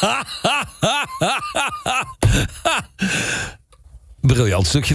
Briljant stukje.